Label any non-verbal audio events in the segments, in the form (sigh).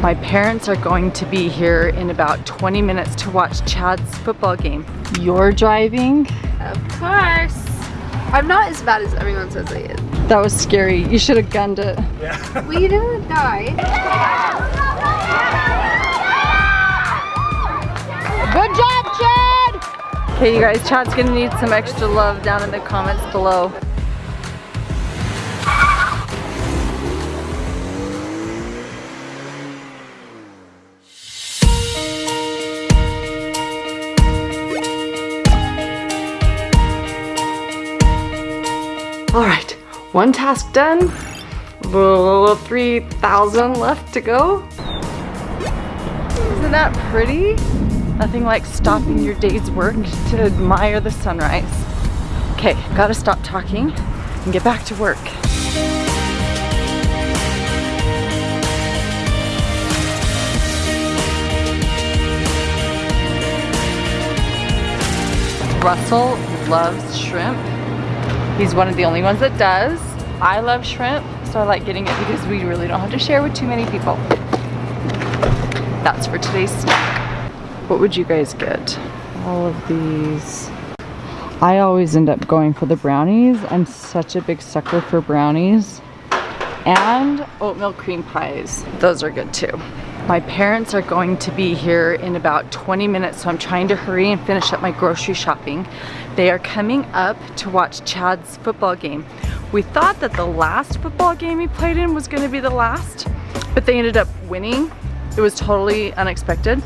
My parents are going to be here in about 20 minutes to watch Chad's football game. You're driving? Of course. I'm not as bad as everyone says I am. That was scary. You should have gunned it. Yeah. we didn't die. Good job, Chad! Okay, you guys, Chad's gonna need some extra love down in the comments below. One task done. 3,000 left to go. Isn't that pretty? Nothing like stopping your day's work to admire the sunrise. Okay, gotta stop talking and get back to work. Russell loves shrimp. He's one of the only ones that does. I love shrimp, so I like getting it because we really don't have to share with too many people. That's for today's snack. What would you guys get? All of these. I always end up going for the brownies. I'm such a big sucker for brownies. And oatmeal cream pies. Those are good too. My parents are going to be here in about 20 minutes, so I'm trying to hurry and finish up my grocery shopping. They are coming up to watch Chad's football game. We thought that the last football game he played in was gonna be the last, but they ended up winning. It was totally unexpected.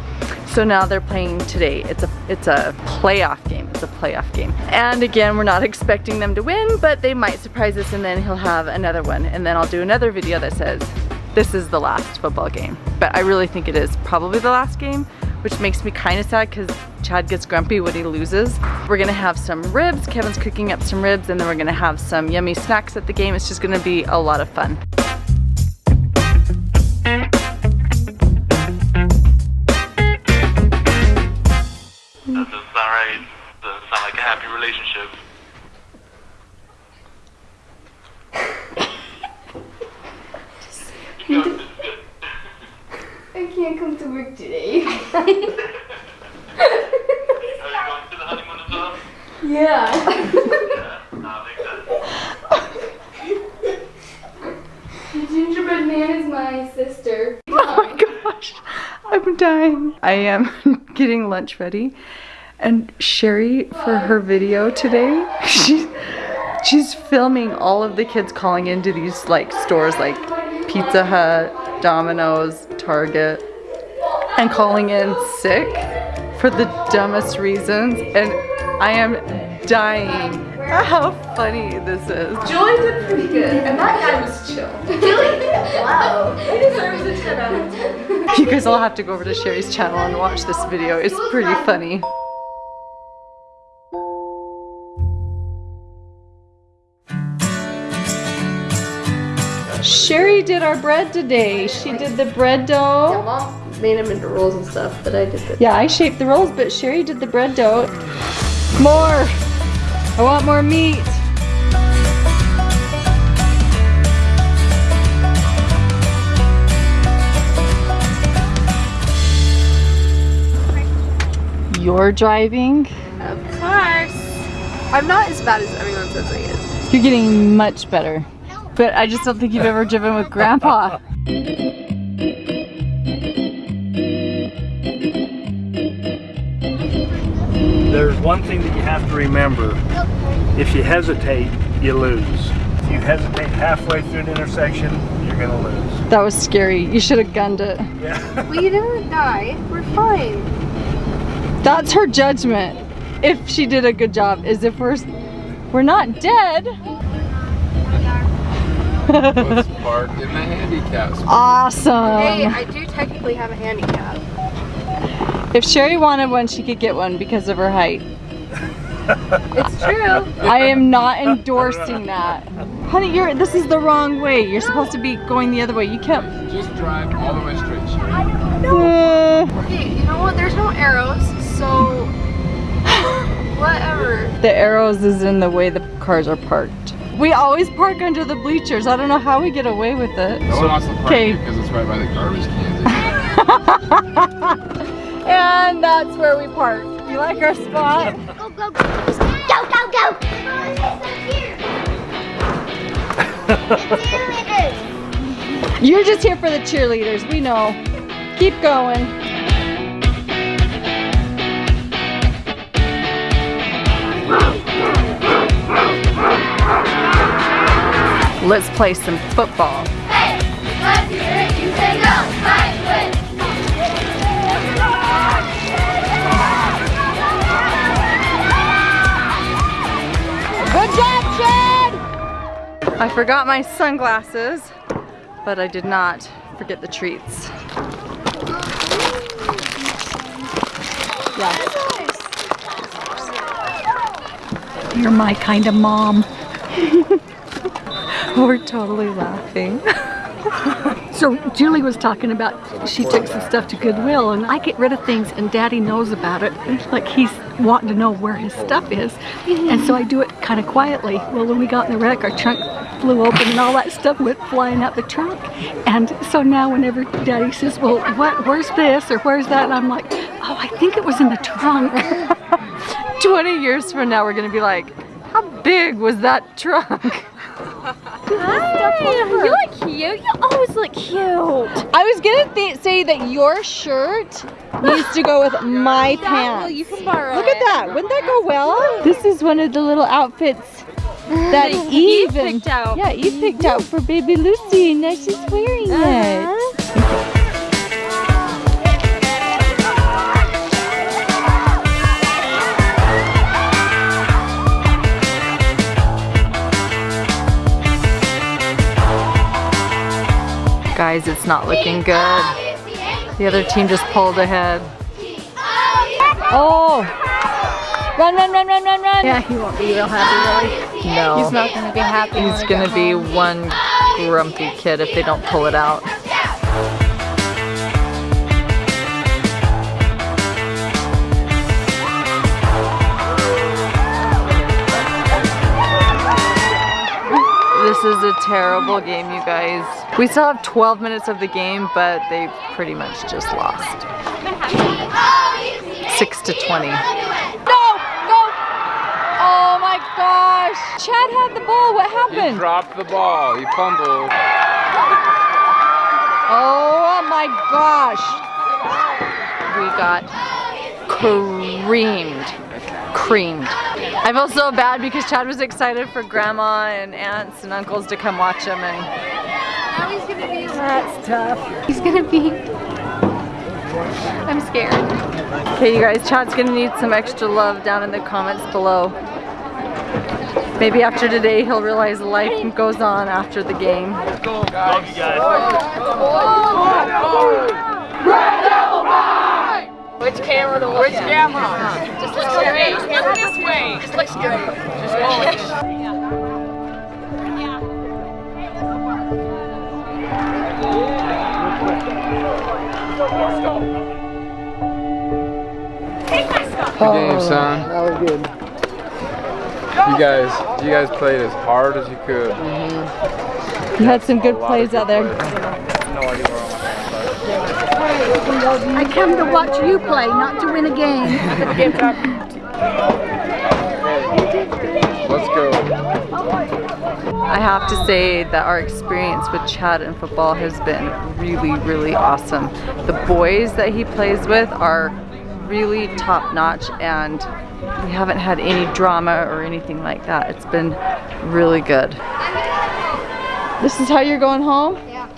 So now they're playing today. It's a it's a playoff game. It's a playoff game. And again, we're not (laughs) expecting them to win, but they might surprise us and then he'll have another one. And then I'll do another video that says this is the last football game. But I really think it is probably the last game, which makes me kind of sad because Chad gets grumpy when he loses. We're gonna have some ribs. Kevin's cooking up some ribs and then we're gonna have some yummy snacks at the game. It's just gonna be a lot of fun. Can't come to work today. Are you going to the honeymoon as well? yeah. Yeah, that makes sense. The gingerbread man is my sister. Oh my gosh, I'm dying. I am (laughs) getting lunch ready. And Sherry, for her video today, (laughs) she's, she's filming all of the kids calling into these like stores like Pizza Hut, Domino's, Target, and calling in sick for the dumbest reasons. And I am dying. How funny this is. Julie did pretty good, and that guy was chill. (laughs) Julie, wow. He deserves a 10 out of 10. You guys all have to go over to Sherry's channel and watch this video. It's pretty funny. Sherry did our bread today. She did the bread dough. Mom made him into rolls and stuff, but I did the Yeah, I shaped the rolls, but Sherry did the bread dough. More! I want more meat. You're driving. Of course. I'm not as bad as everyone says I am. You're getting much better. But I just don't think you've ever driven with Grandpa. (laughs) There's one thing that you have to remember. If you hesitate, you lose. If you hesitate halfway through an intersection, you're gonna lose. That was scary. You should have gunned it. Yeah. We didn't die. We're fine. That's her judgment. If she did a good job, is if we're we're not dead. Let's park in the handicap. Awesome. Hey, I do technically have a handicap. If Sherry wanted one, she could get one because of her height. It's true. I am not endorsing that. Honey, you're this is the wrong way. You're supposed to be going the other way. You can't. Just drive all the way straight, Sherry. Uh, Okay, you know what? There's no arrows, so (sighs) whatever. the arrows is in the way the cars are parked. We always park under the bleachers. I don't know how we get away with it. No one wants to park Okay. here because it's right by the garbage cans. (laughs) (laughs) and that's where we park. You like our spot? Go, go, go. Go, go, go. Cheerleaders. Oh, (laughs) You're just here for the cheerleaders. We know. Keep going. Let's play some football. Forgot my sunglasses, but I did not forget the treats. You're my kind of mom. (laughs) We're totally laughing. (laughs) So Julie was talking about she took some stuff to Goodwill and I get rid of things and daddy knows about it. Like he's wanting to know where his stuff is. And so I do it kind of quietly. Well, when we got in the wreck, our trunk flew open and all that stuff went flying out the trunk. And so now whenever daddy says, well, what, where's this or where's that? And I'm like, oh, I think it was in the trunk. (laughs) 20 years from now, we're gonna be like, how big was that trunk? You look cute. You always look cute. I was gonna th say that your shirt needs to go with my pants. Well, you can borrow Look at that. Wouldn't that go well? This is one of the little outfits that Eve, picked out. Yeah, Eve picked out mm-hmm. for baby Lucy. and Now she's wearing it. Uh-huh. Guys, it's not looking good. The other team just pulled ahead. Oh! Run, run, run, run, run, run! yeah, he won't be real happy really. No. He's not gonna be happy. He's gonna be home. one grumpy kid if they don't pull it out. This is a terrible game, you guys. We still have 12 minutes of the game, but they pretty much just lost. 6 to 20. Go! Go! Oh my gosh! Chad had the ball. What He happened? dropped the ball. He fumbled. Oh my gosh! We got creamed. Creamed. I feel so bad because Chad was excited for grandma and aunts and uncles to come watch him and That's tough. He's gonna be. I'm scared. Okay you guys, Chad's gonna need some extra love down in the comments below. Maybe after today he'll realize life goes on after the game. Love you guys. Which camera to look Which camera? Just look straight. Look this way. Just look straight. Just go. Oh, good game, son. That was good. You guys, you guys played as hard as you could. Mm-hmm. You had some good plays out there. No idea where all my I come to watch you play, not to win a game. (laughs) Let's go. I have to say that our experience with Chad in football has been really, really awesome. The boys that he plays with are really top notch and we haven't had any drama or anything like that. It's been really good. This is how you're going home? Yeah.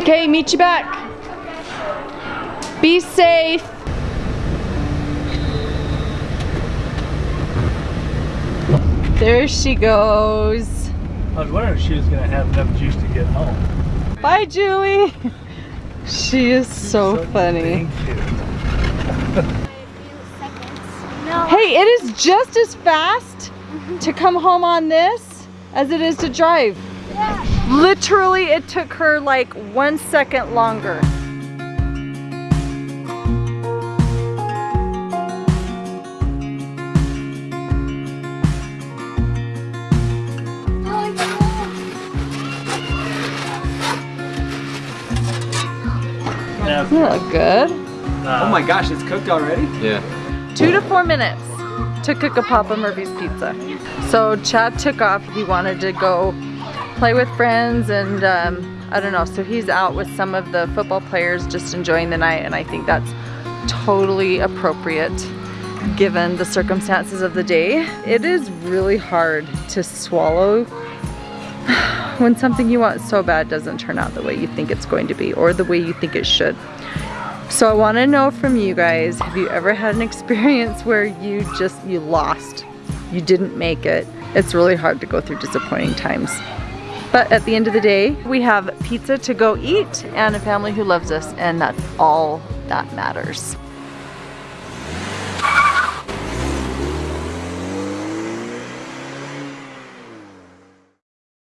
Okay, meet you back. Be safe. There she goes. I was wondering if she was gonna have enough juice to get home. Bye, Julie. She is so funny. Thank you. (laughs) Hey, it is just as fast to mm-hmm. come home on this as it is to drive. Yeah. Literally, it took her like one second longer. Now, Doesn't it look good? Oh my gosh, it's cooked already? Yeah. Two to four minutes to cook a Papa Murphy's pizza. So Chad took off. He wanted to go play with friends and um, I don't know. So he's out with some of the football players just enjoying the night and I think that's totally appropriate given the circumstances of the day. It is really hard to swallow when something you want so bad doesn't turn out the way you think it's going to be or the way you think it should. So I want to know from you guys, have you ever had an experience (laughs) where you just, you lost, you didn't make it? It's really hard to go through disappointing times. But at the end of the day, we have pizza to go eat and a family who loves us and that's all that matters.